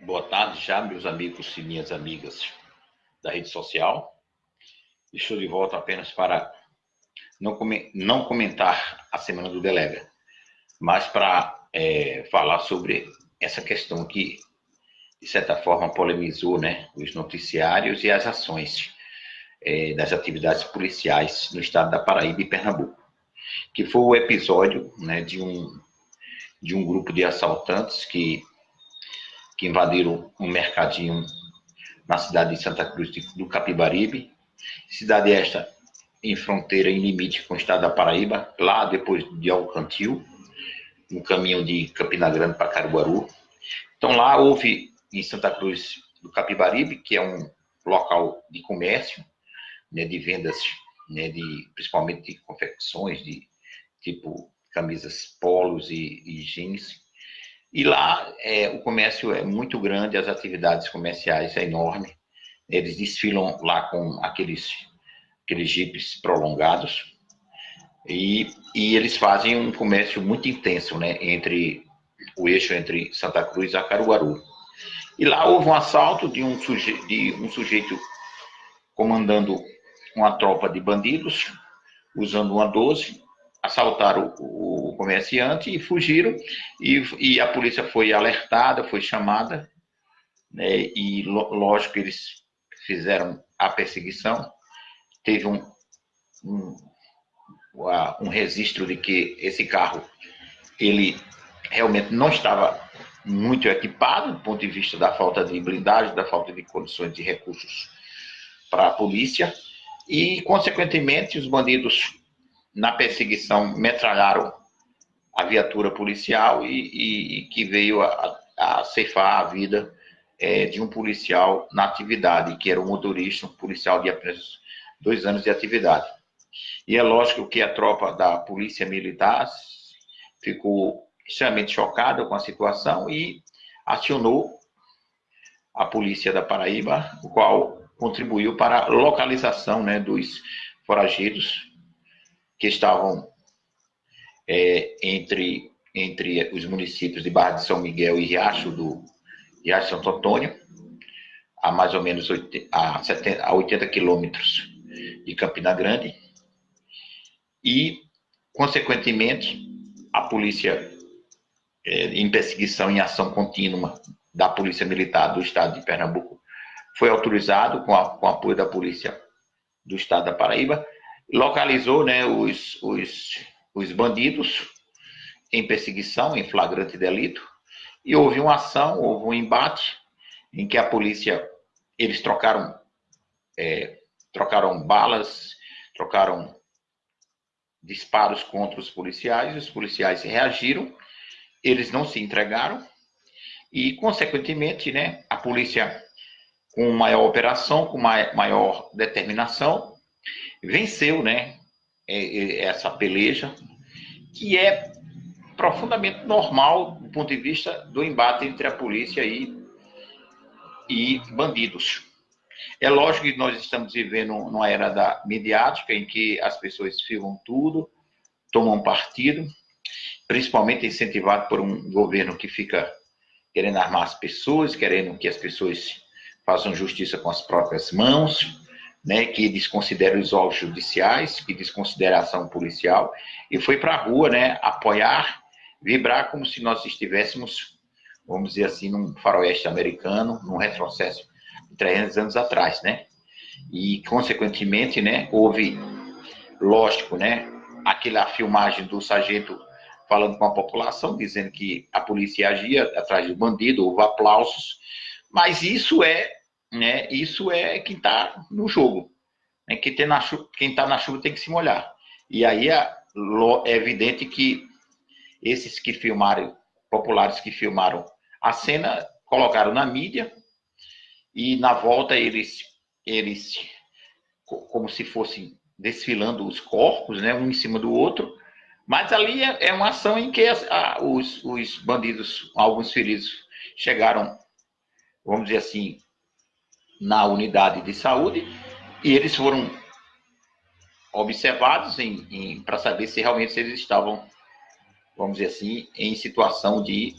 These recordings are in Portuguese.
Boa tarde já, meus amigos e minhas amigas da rede social. Estou de volta apenas para não, não comentar a semana do Delega, mas para é, falar sobre essa questão que, de certa forma, polemizou né, os noticiários e as ações é, das atividades policiais no estado da Paraíba e Pernambuco, que foi o episódio né, de, um, de um grupo de assaltantes que que invadiram um mercadinho na cidade de Santa Cruz do Capibaribe. Cidade esta em fronteira, em limite com o estado da Paraíba, lá depois de Alcantil, no caminho de Campina Grande para Caruaru. Então lá houve em Santa Cruz do Capibaribe, que é um local de comércio, né, de vendas, né, de, principalmente de confecções, de tipo camisas polos e, e jeans, e lá é, o comércio é muito grande, as atividades comerciais é enorme. Eles desfilam lá com aqueles, aqueles jipes prolongados. E, e eles fazem um comércio muito intenso, né? Entre o eixo entre Santa Cruz e Caruaru. E lá houve um assalto de um, suje, de um sujeito comandando uma tropa de bandidos, usando uma 12, assaltaram o, o comerciante e fugiram. E, e, a polícia foi alertada, foi chamada, né, e lógico eles fizeram a perseguição. Teve um, um, um registro de que esse carro ele realmente não estava muito equipado do ponto de vista da falta de blindagem, da falta de condições de recursos para a polícia e, consequentemente, os bandidos na perseguição, metralharam a viatura policial e, e, e que veio a, a, ceifar a vida é, de um policial na atividade, que era um motorista, um policial de apenas dois anos de atividade. E é lógico que a tropa da polícia militar ficou extremamente chocada com a situação e acionou a polícia da Paraíba, o qual contribuiu para a localização né, dos foragidos que estavam é, entre, entre os municípios de Barra de São Miguel e Riacho do Riacho Santo Antônio, a mais ou menos 80, a, 70, a 80 quilômetros de Campina Grande, e, consequentemente, a polícia, é, em perseguição em ação contínua da Polícia Militar do Estado de Pernambuco, foi autorizado, com, a, com apoio da Polícia do Estado da Paraíba, localizou né, os, os, os bandidos em perseguição, em flagrante delito, e houve uma ação, houve um embate em que a polícia, eles trocaram, é, trocaram balas, trocaram disparos contra os policiais, os policiais reagiram, eles não se entregaram, e, consequentemente, né, a polícia, com maior operação, com maior determinação, venceu, né, é, é, essa peleja, que é profundamente normal do ponto de vista do embate entre a polícia e, e bandidos. É lógico que nós estamos vivendo numa era da midiática em que as pessoas filmam tudo, tomam partido, principalmente incentivado por um governo que fica querendo armar as pessoas, querendo que as pessoas façam justiça com as próprias mãos, né, que desconsidera os órgãos judiciais, que desconsidera a ação policial, e foi para a rua né, apoiar, vibrar como se nós estivéssemos, vamos dizer assim, num faroeste americano, num retrocesso de 300 anos atrás, né? E, consequentemente, né, houve, lógico, né, aquela filmagem do sargento falando com a população, dizendo que a polícia agia atrás do bandido, houve aplausos, mas isso é né? Isso é quem está no jogo. Né? Quem está na, chuva, quem tá na chuva tem que se molhar. E aí é, é evidente que esses que filmaram, populares que filmaram a cena, colocaram na mídia e na volta eles, eles como se fossem desfilando os corpos, né, um em cima do outro, mas ali é, é uma ação em que a, os, os bandidos, alguns feridos, chegaram, vamos dizer assim, na unidade de saúde e eles foram observados para saber se realmente eles estavam, vamos dizer assim, em situação de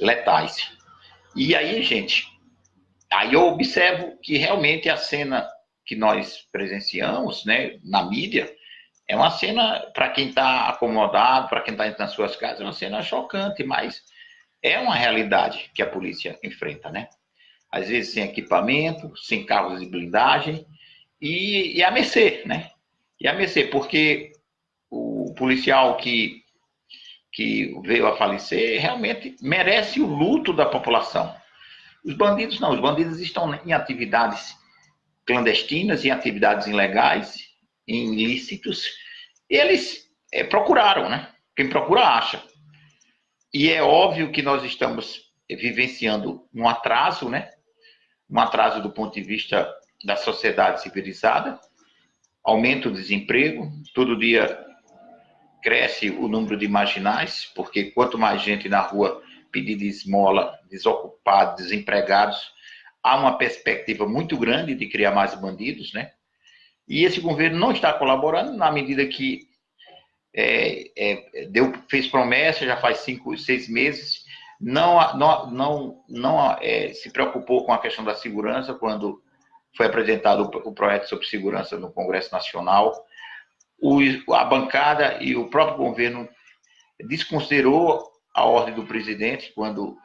letais. E aí, gente, aí eu observo que realmente a cena que nós presenciamos, né, na mídia, é uma cena, para quem está acomodado, para quem está nas suas casas, é uma cena chocante, mas é uma realidade que a polícia enfrenta, né? Às vezes sem equipamento, sem carros de blindagem e, e a mercê, né? E a mercê, porque o policial que, que veio a falecer realmente merece o luto da população. Os bandidos não, os bandidos estão em atividades clandestinas, em atividades ilegais, em ilícitos, e eles é, procuraram, né? Quem procura acha. E é óbvio que nós estamos vivenciando um atraso, né? Um atraso do ponto de vista da sociedade civilizada, aumenta o desemprego, todo dia cresce o número de marginais, porque quanto mais gente na rua pedindo esmola, desocupados, desempregados, há uma perspectiva muito grande de criar mais bandidos, né? E esse governo não está colaborando na medida que é, é, deu, fez promessa, já faz cinco, seis meses, não, não, não, não é, se preocupou com a questão da segurança quando foi apresentado o, projeto sobre segurança no Congresso Nacional. O, a bancada e o próprio governo desconsiderou a ordem do presidente quando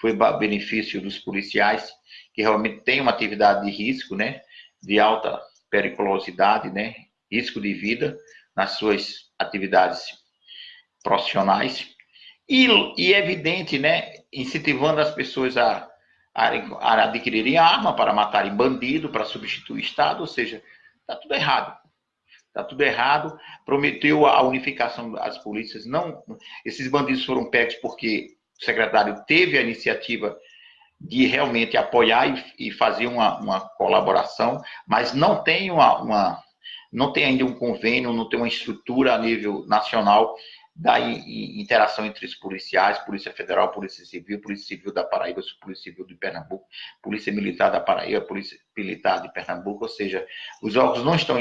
foi benefício dos policiais que realmente têm uma atividade de risco, né, de alta periculosidade, né? risco de vida nas suas atividades profissionais. E, e é evidente, né? incentivando as pessoas a, a, a adquirirem arma para matarem bandido, para substituir o Estado, ou seja, está tudo errado. Está tudo errado. Prometeu a unificação das polícias. Não, esses bandidos foram pegos porque o secretário teve a iniciativa de realmente apoiar e, e fazer uma, uma, colaboração, mas não tem uma, uma, não tem ainda um convênio, não tem uma estrutura a nível nacional da interação entre os policiais, Polícia Federal, Polícia Civil, Polícia Civil da Paraíba, Polícia Civil de Pernambuco, Polícia Militar da Paraíba, Polícia Militar de Pernambuco, ou seja, os órgãos não estão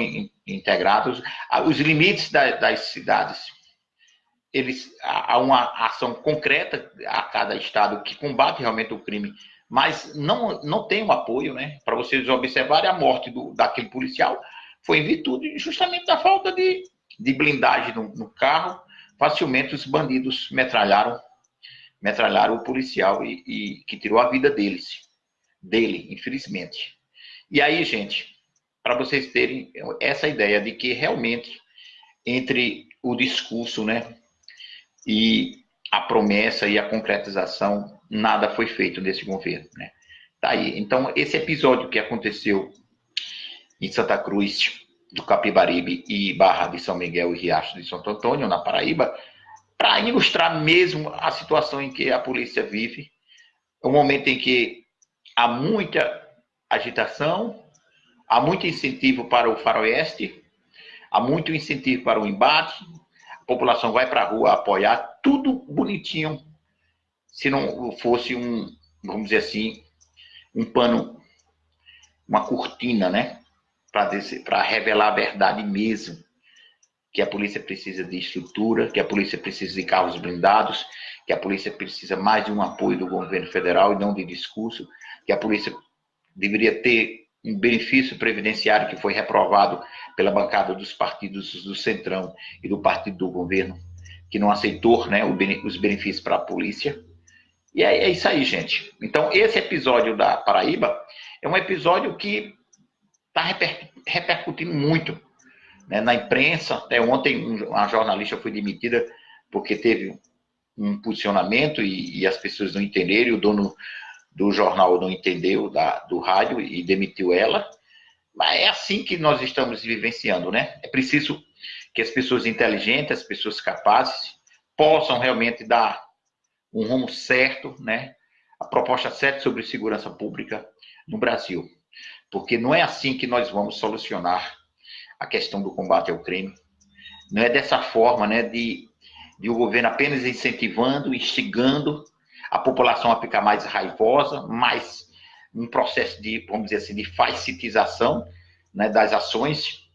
integrados, os limites das cidades eles há uma ação concreta a cada estado que combate realmente o crime, mas não, não tem um apoio, né? Para vocês observarem, a morte do, daquele policial foi em virtude justamente da falta de, de blindagem no, no carro. Facilmente os bandidos metralharam, metralharam o policial e, e que tirou a vida deles, dele, infelizmente. E aí, gente, para vocês terem essa ideia de que realmente entre o discurso, né, e a promessa e a concretização, nada foi feito nesse governo. Né? Tá aí. Então, esse episódio que aconteceu em Santa Cruz do Capibaribe e Barra de São Miguel e Riacho de Santo Antônio, na Paraíba, para ilustrar mesmo a situação em que a polícia vive, o momento em que há muita agitação, há muito incentivo para o faroeste, há muito incentivo para o embate, a população vai para a rua apoiar, tudo bonitinho, se não fosse um, vamos dizer assim, um pano, uma cortina, né? Para revelar a verdade mesmo. Que a polícia precisa de estrutura, que a polícia precisa de carros blindados, que a polícia precisa mais de um apoio do governo federal e não de discurso, que a polícia deveria ter um benefício previdenciário que foi reprovado pela bancada dos partidos do Centrão e do partido do governo, que não aceitou né, os benefícios para a polícia. E é, é, isso aí, gente. Então, esse episódio da Paraíba é um episódio que está reper, repercutindo muito né, na imprensa. Até ontem, uma jornalista foi demitida porque teve um posicionamento e, e as pessoas não entenderam, e o dono do jornal não entendeu, da, do rádio, e demitiu ela. Mas é assim que nós estamos vivenciando, né? É preciso que as pessoas inteligentes, as pessoas capazes, possam realmente dar um rumo certo, né? A proposta certa sobre segurança pública no Brasil. Porque não é assim que nós vamos solucionar a questão do combate ao crime. Não é dessa forma, né? De, de o governo apenas incentivando, instigando a população a ficar mais raivosa, mais um processo de, vamos dizer assim, de facilitização né, das ações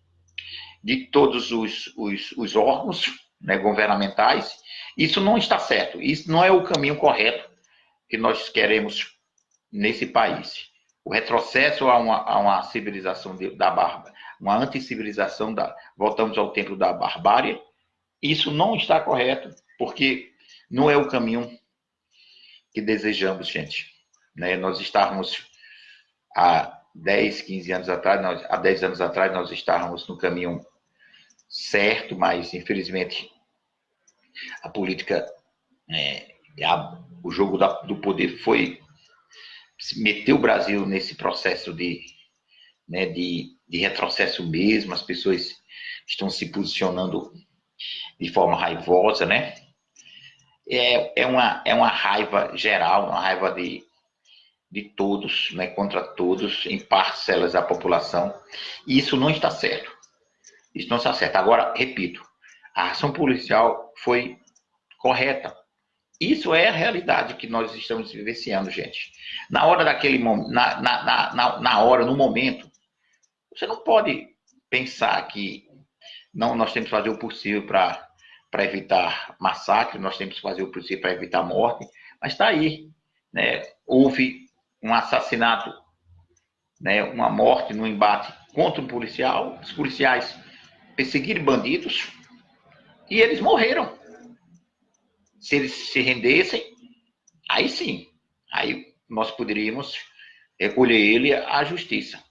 de todos os, os, os órgãos né, governamentais. Isso não está certo, isso não é o caminho correto que nós queremos nesse país. O retrocesso a uma, a uma civilização de, da barba, uma anticivilização da, voltamos ao tempo da barbárie, isso não está correto, porque não é o caminho que desejamos, gente. Né? Nós estávamos há 10, 15 anos atrás, nós, há 10 anos atrás, nós estávamos no caminho certo, mas infelizmente a política, é, a, o jogo da, do poder foi meteu o Brasil nesse processo de, né, de, de retrocesso mesmo, as pessoas estão se posicionando de forma raivosa, né? É, é, uma, é uma raiva geral, uma raiva de, de todos, né, contra todos, em parcelas da população, e isso não está certo. Isso não está certo. Agora, repito, a ação policial foi correta. Isso é a realidade que nós estamos vivenciando, gente. Na hora daquele na, na, na, na hora, no momento, você não pode pensar que não, nós temos que fazer o possível para evitar massacre, nós temos que fazer o possível para evitar morte, mas está aí. Né? Houve um assassinato, né? uma morte no embate contra um policial, os policiais perseguiram bandidos e eles morreram. Se eles se rendessem, aí sim, aí nós poderíamos recolher ele à justiça.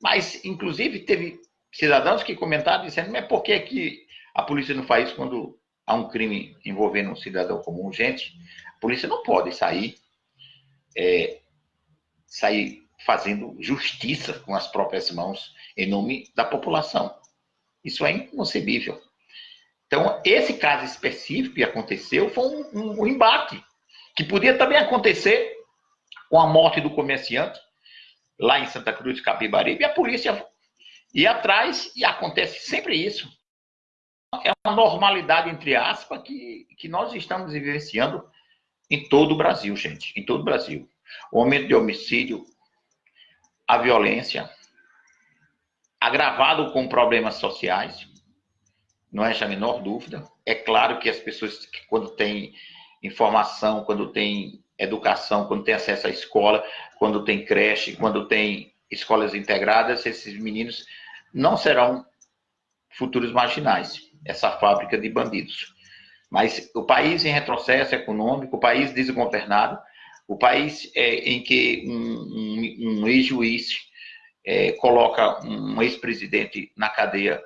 Mas, inclusive, teve cidadãos que comentaram dizendo, mas por que, que a polícia não faz isso quando há um crime envolvendo um cidadão comum? Gente, a polícia não pode sair, é, sair fazendo justiça com as próprias mãos em nome da população. Isso é inconcebível. Então, esse caso específico que aconteceu foi um, um, um embate, que podia também acontecer com a morte do comerciante, lá em Santa Cruz Capibaribe, e a polícia ia atrás, e acontece sempre isso. É uma normalidade, entre aspas, que, que nós estamos vivenciando em todo o Brasil, gente, em todo o Brasil. O aumento de homicídio, a violência, agravado com problemas sociais, não é a menor dúvida. É claro que as pessoas, que quando têm informação, quando têm educação, quando têm acesso à escola, quando tem creche, quando tem escolas integradas, esses meninos não serão futuros marginais, essa fábrica de bandidos. Mas o país em retrocesso econômico, o país desgovernado, o país é, em que um, um, um ex-juiz é, coloca um ex-presidente na cadeia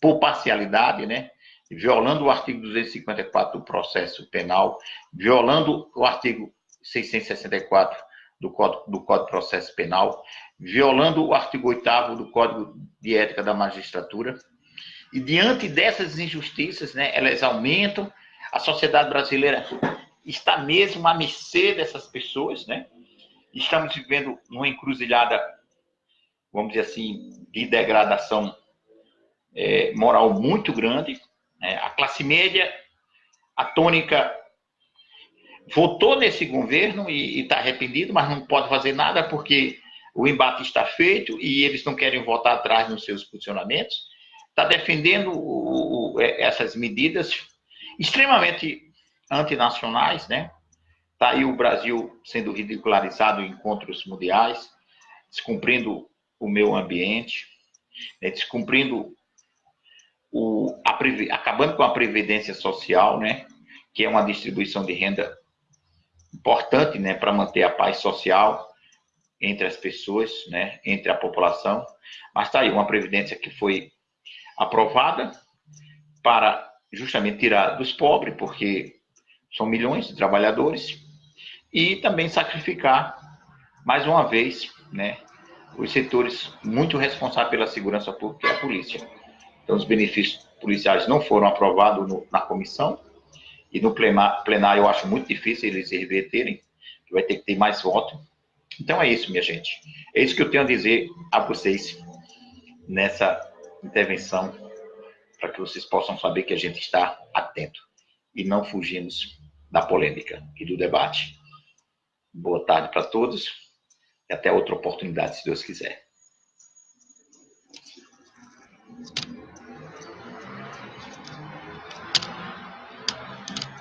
por parcialidade, né? violando o artigo 254 do processo penal, violando o artigo 664 do Código, do Código de Processo Penal, violando o artigo 8 do Código de Ética da Magistratura. E diante dessas injustiças, né, elas aumentam, a sociedade brasileira está mesmo à mercê dessas pessoas, né? Estamos vivendo numa encruzilhada, vamos dizer assim, de degradação é, moral muito grande. Né? A classe média, a tônica, votou nesse governo e está arrependido, mas não pode fazer nada porque o embate está feito e eles não querem voltar atrás nos seus posicionamentos. Está defendendo o, o, é, essas medidas extremamente antinacionais, né? Está aí o Brasil sendo ridicularizado em encontros mundiais, descumprindo o meio ambiente, né? descumprindo o, a, acabando com a previdência social, né? Que é uma distribuição de renda importante, né? Para manter a paz social entre as pessoas, né? Entre a população. Mas está aí uma previdência que foi aprovada para justamente tirar dos pobres, porque são milhões de trabalhadores, e também sacrificar, mais uma vez, né, os setores muito responsáveis pela segurança pública, é a polícia. Então, os benefícios policiais não foram aprovados no, na comissão, e no plenário eu acho muito difícil eles reverterem, vai ter que ter mais voto. Então é isso, minha gente. É isso que eu tenho a dizer a vocês nessa intervenção, para que vocês possam saber que a gente está atento e não fugimos da polêmica e do debate. Boa tarde para todos e até outra oportunidade, se Deus quiser.